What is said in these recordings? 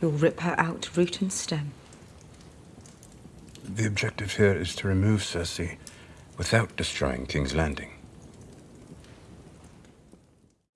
You'll rip her out root and stem. The objective here is to remove Cersei without destroying King's Landing.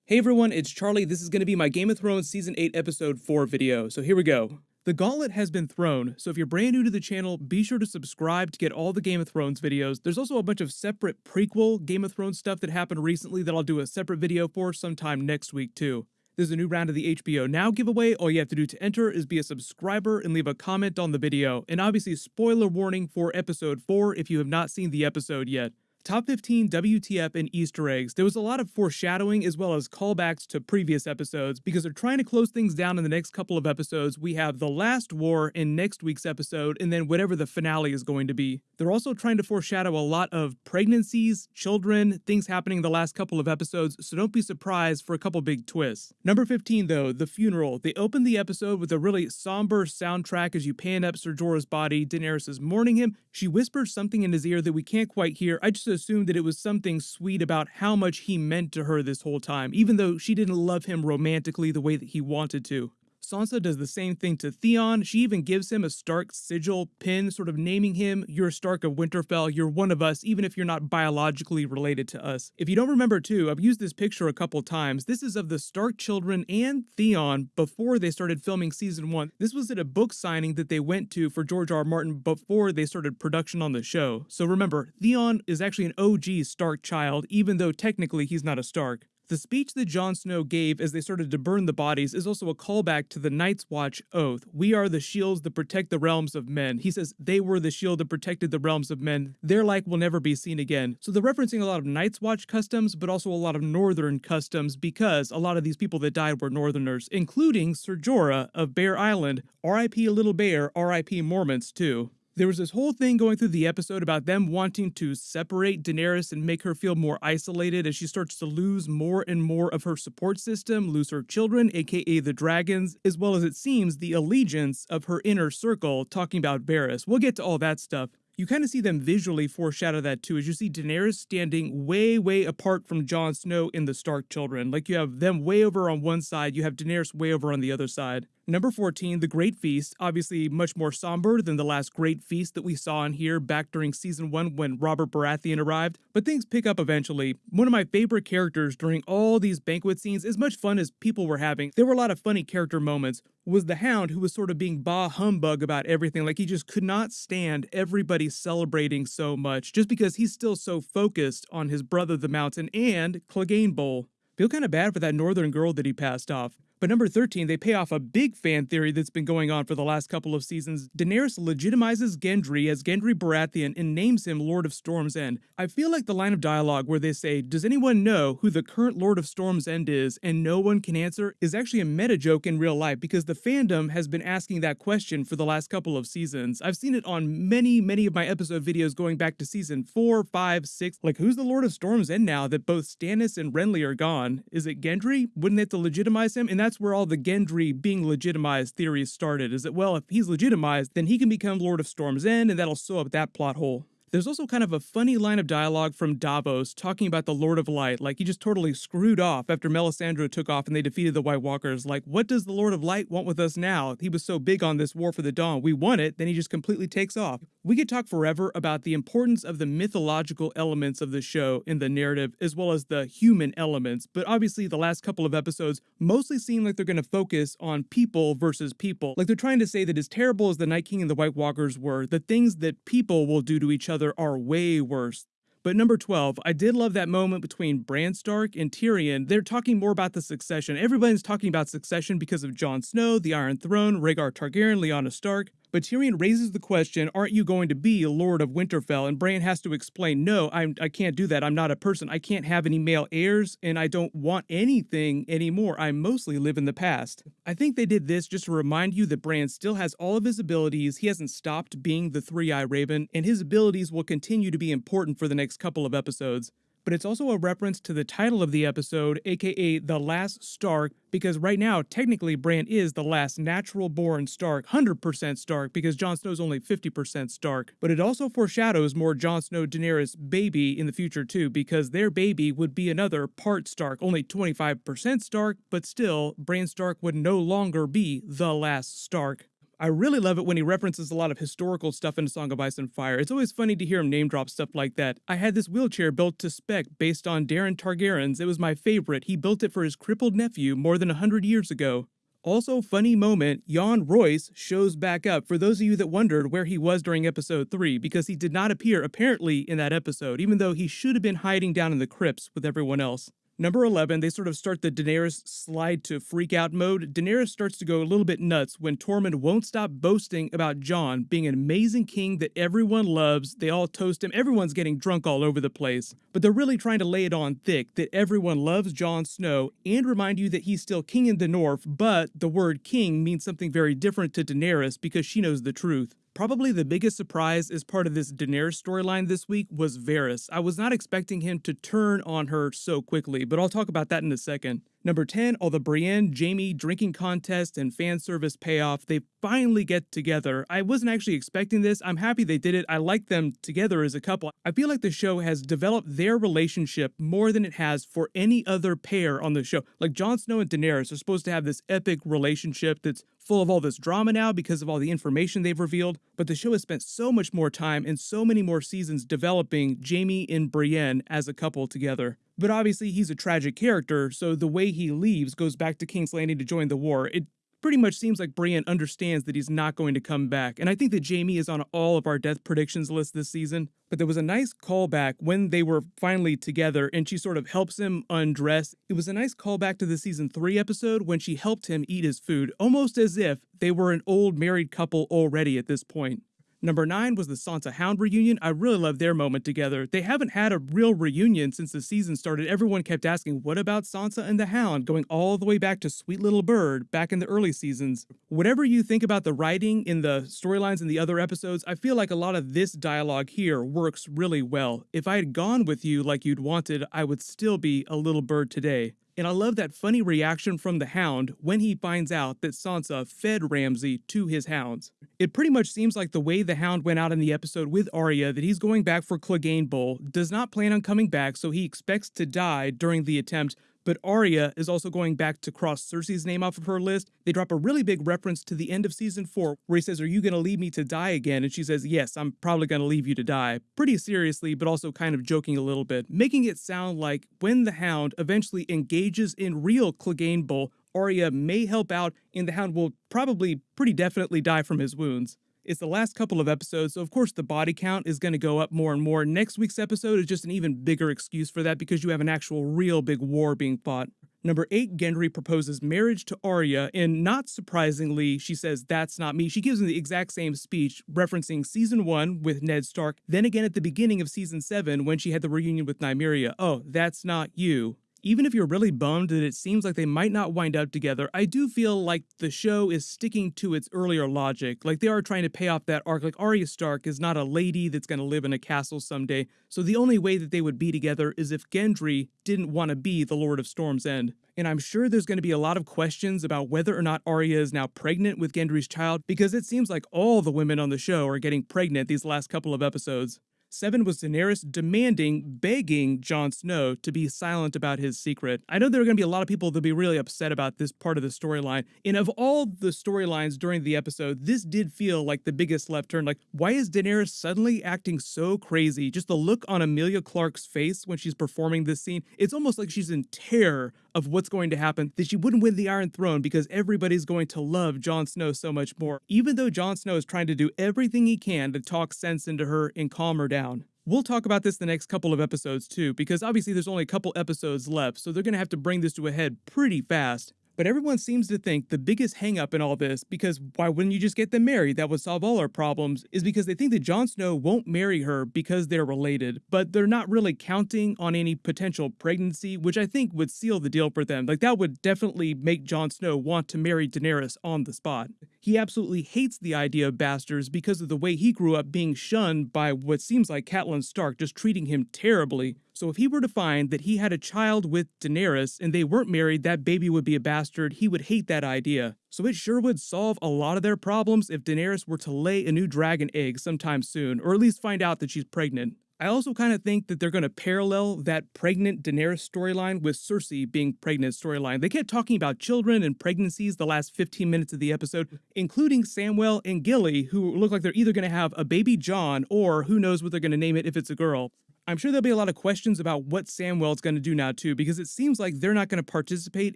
Hey everyone, it's Charlie. This is going to be my Game of Thrones Season 8 Episode 4 video, so here we go. The gauntlet has been thrown, so if you're brand new to the channel, be sure to subscribe to get all the Game of Thrones videos. There's also a bunch of separate prequel Game of Thrones stuff that happened recently that I'll do a separate video for sometime next week too. There's a new round of the HBO Now giveaway. All you have to do to enter is be a subscriber and leave a comment on the video. And obviously, spoiler warning for episode 4 if you have not seen the episode yet. Top 15 WTF and Easter eggs. There was a lot of foreshadowing as well as callbacks to previous episodes because they're trying to close things down in the next couple of episodes. We have the last war in next week's episode and then whatever the finale is going to be. They're also trying to foreshadow a lot of pregnancies, children, things happening the last couple of episodes, so don't be surprised for a couple big twists. Number 15 though, the funeral. They open the episode with a really somber soundtrack as you pan up Ser Jorah's body. Daenerys is mourning him. She whispers something in his ear that we can't quite hear. I just assumed that it was something sweet about how much he meant to her this whole time, even though she didn't love him romantically the way that he wanted to. Sansa does the same thing to Theon. She even gives him a Stark sigil pin, sort of naming him, You're Stark of Winterfell, you're one of us, even if you're not biologically related to us. If you don't remember too, I've used this picture a couple times. This is of the Stark children and Theon before they started filming season one. This was at a book signing that they went to for George R. R. Martin before they started production on the show. So remember, Theon is actually an OG Stark child, even though technically he's not a Stark. The speech that Jon Snow gave as they started to burn the bodies is also a callback to the Night's Watch oath. We are the shields that protect the realms of men. He says they were the shield that protected the realms of men. Their like will never be seen again. So they're referencing a lot of Night's Watch customs, but also a lot of Northern customs because a lot of these people that died were Northerners, including Ser Jorah of Bear Island. R.I.P. Little Bear, R.I.P. Mormonts too. There was this whole thing going through the episode about them wanting to separate Daenerys and make her feel more isolated as she starts to lose more and more of her support system, lose her children, aka the dragons, as well as it seems the allegiance of her inner circle, talking about Varys. We'll get to all that stuff you kind of see them visually foreshadow that too, as you see Daenerys standing way, way apart from Jon Snow and the Stark children. Like you have them way over on one side, you have Daenerys way over on the other side. Number 14, The Great Feast, obviously much more somber than the last Great Feast that we saw in here back during season 1 when Robert Baratheon arrived, but things pick up eventually. One of my favorite characters during all these banquet scenes, as much fun as people were having, there were a lot of funny character moments, was the Hound who was sort of being bah humbug about everything, like he just could not stand everybody celebrating so much, just because he's still so focused on his brother the Mountain and Clegane Bowl. Feel kind of bad for that northern girl that he passed off. But number 13, they pay off a big fan theory that's been going on for the last couple of seasons. Daenerys legitimizes Gendry as Gendry Baratheon and names him Lord of Storm's End. I feel like the line of dialogue where they say, Does anyone know who the current Lord of Storm's End is? and no one can answer is actually a meta joke in real life because the fandom has been asking that question for the last couple of seasons. I've seen it on many, many of my episode videos going back to season 4, 5, 6. Like, who's the Lord of Storm's End now that both Stannis and Renly are gone? Is it Gendry? Wouldn't they have to legitimize him? And that's where all the Gendry being legitimized theories started, is that, well, if he's legitimized, then he can become Lord of Storm's End, and that'll sew up that plot hole. There's also kind of a funny line of dialogue from Davos talking about the Lord of Light, like he just totally screwed off after Melisandre took off and they defeated the White Walkers. Like, what does the Lord of Light want with us now? He was so big on this War for the Dawn. We won it, then he just completely takes off. We could talk forever about the importance of the mythological elements of the show in the narrative, as well as the human elements, but obviously the last couple of episodes mostly seem like they're going to focus on people versus people. Like they're trying to say that as terrible as the Night King and the White Walkers were, the things that people will do to each other are way worse. But number 12, I did love that moment between Bran Stark and Tyrion. They're talking more about the succession. Everybody's talking about succession because of Jon Snow, the Iron Throne, Rhaegar Targaryen, Lyanna Stark. But Tyrion raises the question, aren't you going to be a Lord of Winterfell? And Bran has to explain, no, I'm, I can't do that. I'm not a person. I can't have any male heirs, and I don't want anything anymore. I mostly live in the past. I think they did this just to remind you that Bran still has all of his abilities. He hasn't stopped being the Three-Eye Raven, and his abilities will continue to be important for the next couple of episodes. But it's also a reference to the title of the episode, aka The Last Stark, because right now, technically, Bran is the last natural born Stark, 100% Stark, because Jon Snow's only 50% Stark. But it also foreshadows more Jon Snow Daenerys baby in the future too, because their baby would be another part Stark, only 25% Stark, but still, Bran Stark would no longer be the last Stark. I really love it when he references a lot of historical stuff in Song of Ice and Fire. It's always funny to hear him name drop stuff like that. I had this wheelchair built to spec based on Daeron Targaryen's. It was my favorite. He built it for his crippled nephew more than a hundred years ago. Also, funny moment, Yohn Royce shows back up for those of you that wondered where he was during episode 3, because he did not appear apparently in that episode, even though he should have been hiding down in the crypts with everyone else. Number 11, they sort of start the Daenerys slide to freak out mode. Daenerys starts to go a little bit nuts when Tormund won't stop boasting about Jon being an amazing king that everyone loves. They all toast him. Everyone's getting drunk all over the place. But they're really trying to lay it on thick that everyone loves Jon Snow and remind you that he's still king in the north, but the word king means something very different to Daenerys because she knows the truth. Probably the biggest surprise as part of this Daenerys storyline this week was Varys. I was not expecting him to turn on her so quickly, but I'll talk about that in a second. Number 10, all the Brienne Jaime drinking contest and fan service payoff, they finally get together. I wasn't actually expecting this. I'm happy they did it. I like them together as a couple. I feel like the show has developed their relationship more than it has for any other pair on the show. Like Jon Snow and Daenerys are supposed to have this epic relationship that's full of all this drama now because of all the information they've revealed, but the show has spent so much more time and so many more seasons developing Jaime and Brienne as a couple together. But obviously, he's a tragic character, so the way he leaves goes back to King's Landing to join the war. It pretty much seems like Brienne understands that he's not going to come back. And I think that Jaime is on all of our death predictions list this season. But there was a nice callback when they were finally together and she sort of helps him undress. It was a nice callback to the season 3 episode when she helped him eat his food, almost as if they were an old married couple already at this point. Number nine was the Sansa Hound reunion. I really love their moment together. They haven't had a real reunion since the season started. Everyone kept asking, what about Sansa and the Hound, going all the way back to Sweet Little Bird back in the early seasons. Whatever you think about the writing in the storylines in the other episodes, I feel like a lot of this dialogue here works really well. If I had gone with you like you'd wanted, I would still be a little bird today. And I love that funny reaction from the Hound when he finds out that Sansa fed Ramsay to his hounds. It pretty much seems like the way the Hound went out in the episode with Arya that he's going back for Clegane Bowl, does not plan on coming back, so he expects to die during the attempt, but Arya is also going back to cross Cersei's name off of her list. They drop a really big reference to the end of season 4 where he says, Are you going to leave me to die again? And she says, Yes, I'm probably going to leave you to die. Pretty seriously, but also kind of joking a little bit, making it sound like when the Hound eventually engages in real Clegane Bowl, Arya may help out and the Hound will probably pretty definitely die from his wounds. It's the last couple of episodes, so of course the body count is going to go up more and more. Next week's episode is just an even bigger excuse for that because you have an actual real big war being fought. Number 8, Gendry proposes marriage to Arya, and not surprisingly, she says, That's not me. She gives him the exact same speech, referencing season 1 with Ned Stark, then again at the beginning of season 7 when she had the reunion with Nymeria. Oh, that's not you even if you're really bummed that it seems like they might not wind up together, I do feel like the show is sticking to its earlier logic. Like they are trying to pay off that arc. Like Arya Stark is not a lady that's going to live in a castle someday. So the only way that they would be together is if Gendry didn't want to be the Lord of Storm's End. And I'm sure there's going to be a lot of questions about whether or not Arya is now pregnant with Gendry's child because it seems like all the women on the show are getting pregnant these last couple of episodes. Seven was Daenerys demanding, begging Jon Snow to be silent about his secret. I know there are going to be a lot of people that'll be really upset about this part of the storyline. And of all the storylines during the episode, this did feel like the biggest left turn. Like, why is Daenerys suddenly acting so crazy? Just the look on Emilia Clarke's face when she's performing this scene, it's almost like she's in terror of what's going to happen, that she wouldn't win the Iron Throne because everybody's going to love Jon Snow so much more, even though Jon Snow is trying to do everything he can to talk sense into her and calm her down. We'll talk about this the next couple of episodes too, because obviously there's only a couple episodes left, so they're going to have to bring this to a head pretty fast. But everyone seems to think the biggest hangup in all this, because why wouldn't you just get them married? That would solve all our problems, is because they think that Jon Snow won't marry her because they're related. But they're not really counting on any potential pregnancy, which I think would seal the deal for them. Like, that would definitely make Jon Snow want to marry Daenerys on the spot. He absolutely hates the idea of bastards because of the way he grew up being shunned by what seems like Catelyn Stark just treating him terribly. So if he were to find that he had a child with Daenerys and they weren't married, that baby would be a bastard, he would hate that idea. So it sure would solve a lot of their problems if Daenerys were to lay a new dragon egg sometime soon, or at least find out that she's pregnant. I also kind of think that they're going to parallel that pregnant Daenerys storyline with Cersei being pregnant storyline. They kept talking about children and pregnancies the last 15 minutes of the episode, mm. including Samwell and Gilly, who look like they're either going to have a baby Jon or who knows what they're going to name it if it's a girl. I'm sure there'll be a lot of questions about what Samwell's going to do now too, because it seems like they're not going to participate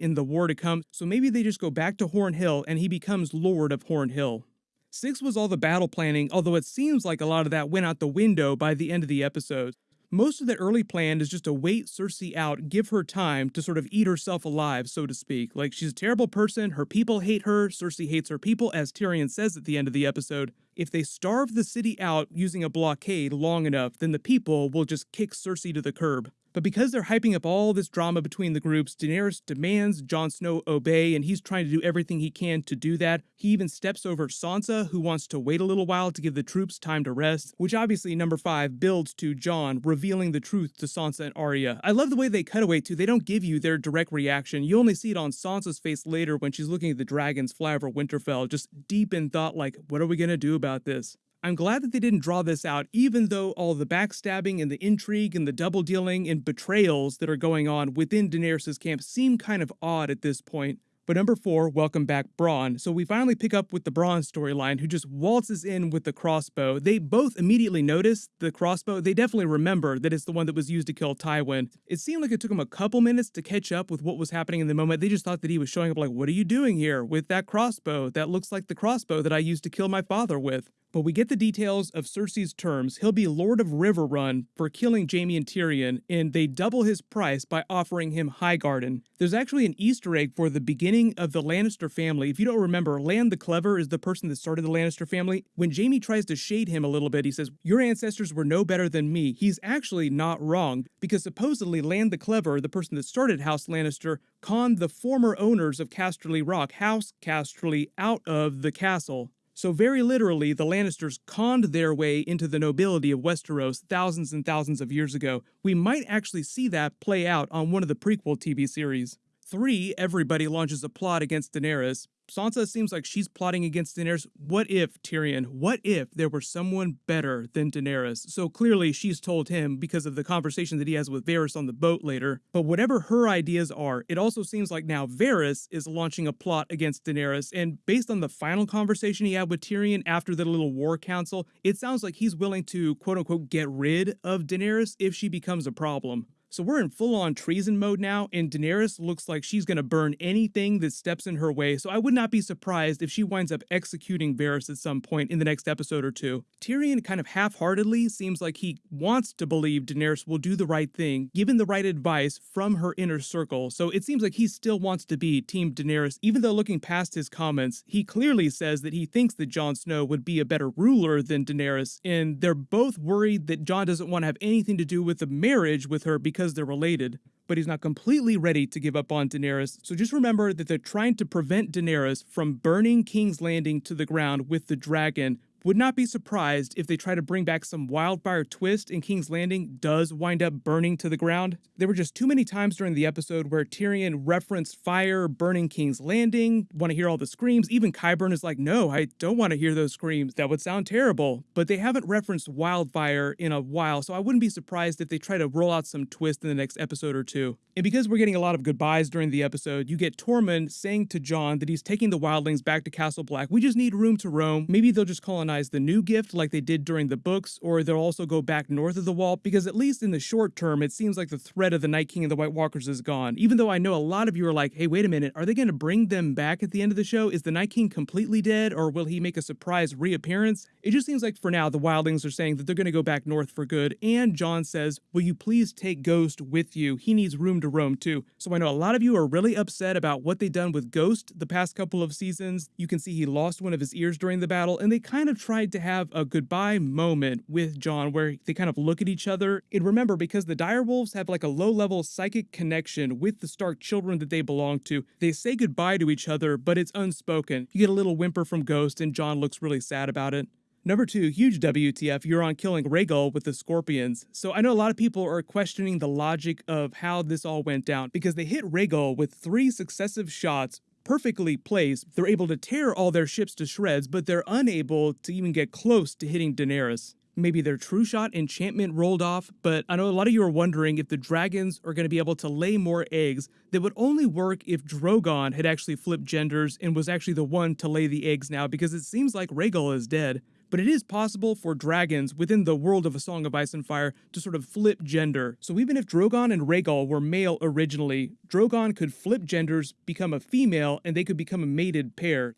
in the war to come, so maybe they just go back to Horn Hill and he becomes Lord of Horn Hill. Six was all the battle planning, although it seems like a lot of that went out the window by the end of the episode. Most of the early plan is just to wait Cersei out, give her time to sort of eat herself alive, so to speak. Like, she's a terrible person, her people hate her, Cersei hates her people, as Tyrion says at the end of the episode. If they starve the city out using a blockade long enough, then the people will just kick Cersei to the curb. But because they're hyping up all this drama between the groups, Daenerys demands Jon Snow obey, and he's trying to do everything he can to do that. He even steps over Sansa, who wants to wait a little while to give the troops time to rest, which obviously, number five, builds to Jon revealing the truth to Sansa and Arya. I love the way they cut away to, they don't give you their direct reaction. You only see it on Sansa's face later when she's looking at the dragons fly over Winterfell, just deep in thought like, what are we gonna do about this? I'm glad that they didn't draw this out, even though all the backstabbing and the intrigue and the double dealing and betrayals that are going on within Daenerys' camp seem kind of odd at this point. But number four, welcome back Bronn. So we finally pick up with the Bronn storyline, who just waltzes in with the crossbow. They both immediately notice the crossbow. They definitely remember that it's the one that was used to kill Tywin. It seemed like it took them a couple minutes to catch up with what was happening in the moment. They just thought that he was showing up like, what are you doing here with that crossbow? That looks like the crossbow that I used to kill my father with. But we get the details of Cersei's terms. He'll be Lord of Riverrun for killing Jaime and Tyrion, and they double his price by offering him Highgarden. There's actually an Easter egg for the beginning of the Lannister family. If you don't remember, Lann the Clever is the person that started the Lannister family. When Jaime tries to shade him a little bit, he says, Your ancestors were no better than me. He's actually not wrong, because supposedly Lann the Clever, the person that started House Lannister, conned the former owners of Casterly Rock, House Casterly, out of the castle. So, very literally, the Lannisters conned their way into the nobility of Westeros thousands and thousands of years ago. We might actually see that play out on one of the prequel TV series. 3. Everybody launches a plot against Daenerys. Sansa seems like she's plotting against Daenerys. What if, Tyrion, what if there were someone better than Daenerys? So clearly she's told him because of the conversation that he has with Varys on the boat later. But whatever her ideas are, it also seems like now Varys is launching a plot against Daenerys. And based on the final conversation he had with Tyrion after the little war council, it sounds like he's willing to quote unquote get rid of Daenerys if she becomes a problem. So we're in full on treason mode now, and Daenerys looks like she's gonna burn anything that steps in her way, so I would not be surprised if she winds up executing Varys at some point in the next episode or two. Tyrion kind of half heartedly seems like he wants to believe Daenerys will do the right thing, given the right advice from her inner circle, so it seems like he still wants to be Team Daenerys, even though looking past his comments, he clearly says that he thinks that Jon Snow would be a better ruler than Daenerys, and they're both worried that Jon doesn't want to have anything to do with the marriage with her because because they're related, but he's not completely ready to give up on Daenerys. So just remember that they're trying to prevent Daenerys from burning King's Landing to the ground with the dragon would not be surprised if they try to bring back some wildfire twist and King's Landing does wind up burning to the ground. There were just too many times during the episode where Tyrion referenced fire burning King's Landing, want to hear all the screams. Even Qyburn is like, no, I don't want to hear those screams. That would sound terrible. But they haven't referenced wildfire in a while, so I wouldn't be surprised if they try to roll out some twist in the next episode or two. And because we're getting a lot of goodbyes during the episode, you get Tormund saying to Jon that he's taking the wildlings back to Castle Black. We just need room to roam. Maybe they'll just colonize colonize the new gift like they did during the books, or they'll also go back north of the wall, because at least in the short term, it seems like the threat of the Night King and the White Walkers is gone. Even though I know a lot of you are like, hey, wait a minute, are they going to bring them back at the end of the show? Is the Night King completely dead, or will he make a surprise reappearance? It just seems like for now, the Wildlings are saying that they're going to go back north for good, and Jon says, will you please take Ghost with you? He needs room to roam too. So I know a lot of you are really upset about what they've done with Ghost the past couple of seasons. You can see he lost one of his ears during the battle, and they kind of tried to have a goodbye moment with Jon where they kind of look at each other. And remember, because the direwolves have like a low level psychic connection with the Stark children that they belong to, they say goodbye to each other, but it's unspoken. You get a little whimper from Ghost, and Jon looks really sad about it. Number two, huge WTF, Euron killing Rhaegal with the Scorpions. So I know a lot of people are questioning the logic of how this all went down because they hit Rhaegal with three successive shots perfectly placed. They're able to tear all their ships to shreds, but they're unable to even get close to hitting Daenerys. Maybe their true shot enchantment rolled off, but I know a lot of you are wondering if the dragons are going to be able to lay more eggs that would only work if Drogon had actually flipped genders and was actually the one to lay the eggs now because it seems like Rhaegal is dead but it is possible for dragons within the world of A Song of Ice and Fire to sort of flip gender. So even if Drogon and Rhaegal were male originally, Drogon could flip genders, become a female, and they could become a mated pair.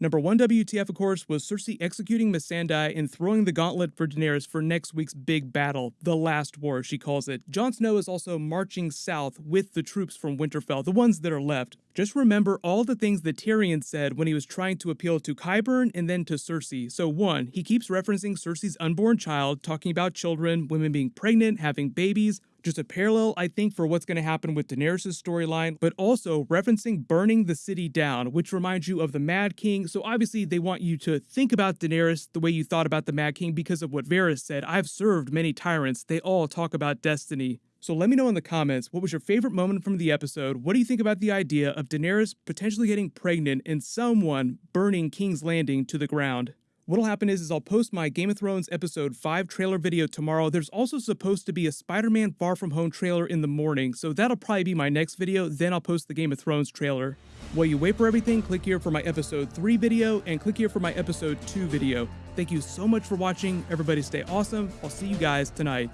Number one WTF, of course, was Cersei executing Missandei and throwing the gauntlet for Daenerys for next week's big battle, the last war, she calls it. Jon Snow is also marching south with the troops from Winterfell, the ones that are left. Just remember all the things that Tyrion said when he was trying to appeal to Qyburn and then to Cersei. So one, he keeps referencing Cersei's unborn child, talking about children, women being pregnant, having babies, just a parallel, I think, for what's going to happen with Daenerys' storyline, but also referencing burning the city down, which reminds you of the Mad King. So obviously, they want you to think about Daenerys the way you thought about the Mad King because of what Varys said. I've served many tyrants, they all talk about destiny. So let me know in the comments what was your favorite moment from the episode. What do you think about the idea of Daenerys potentially getting pregnant and someone burning King's Landing to the ground? What'll happen is, is I'll post my Game of Thrones episode 5 trailer video tomorrow. There's also supposed to be a Spider-Man Far From Home trailer in the morning, so that'll probably be my next video, then I'll post the Game of Thrones trailer. While you wait for everything, click here for my episode 3 video, and click here for my episode 2 video. Thank you so much for watching, everybody stay awesome, I'll see you guys tonight.